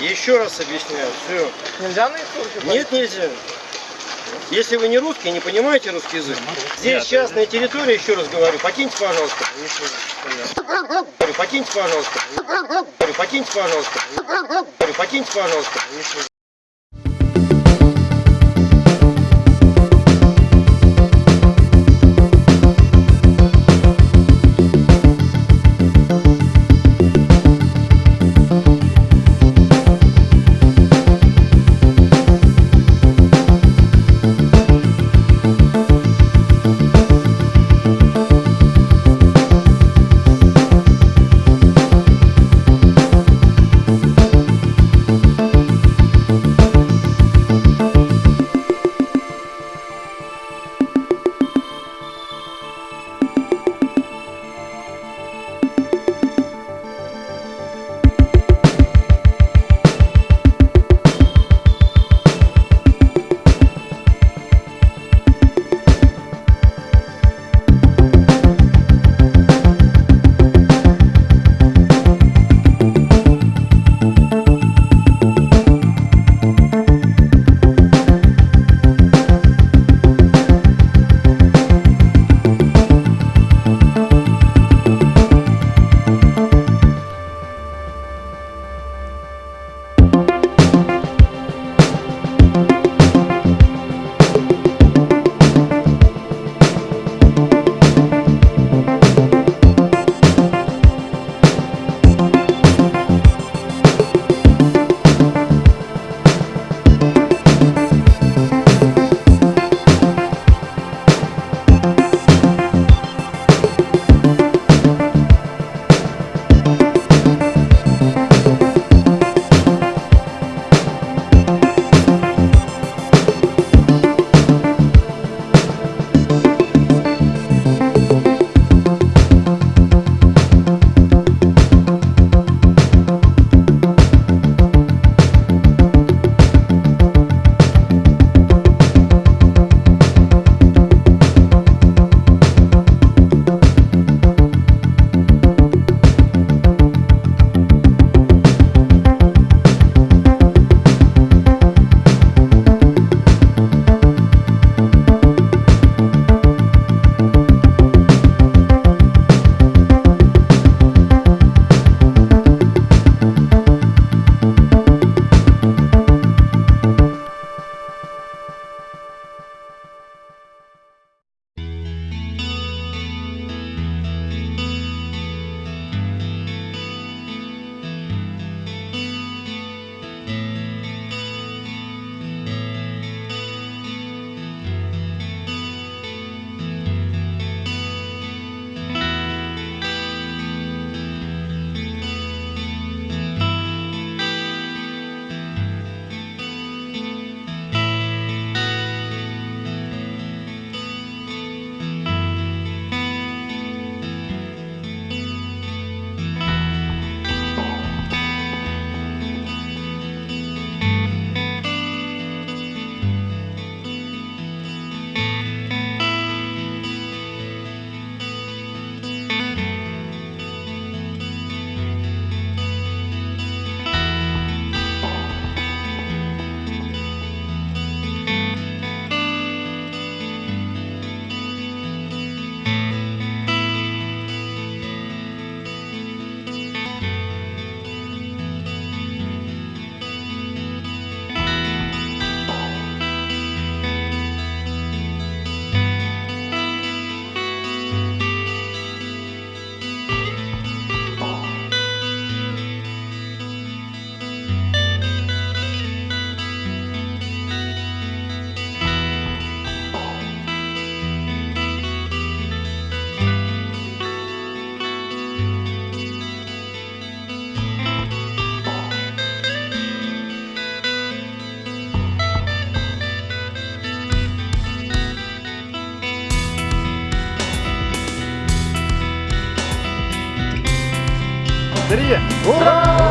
Еще раз объясняю, все. Нельзя на историю? Нет, нельзя. Если вы не русский, не понимаете русский язык, здесь частная территория, еще раз говорю, покиньте, пожалуйста. Покиньте, пожалуйста. Покиньте, пожалуйста. Покиньте, пожалуйста. parceria.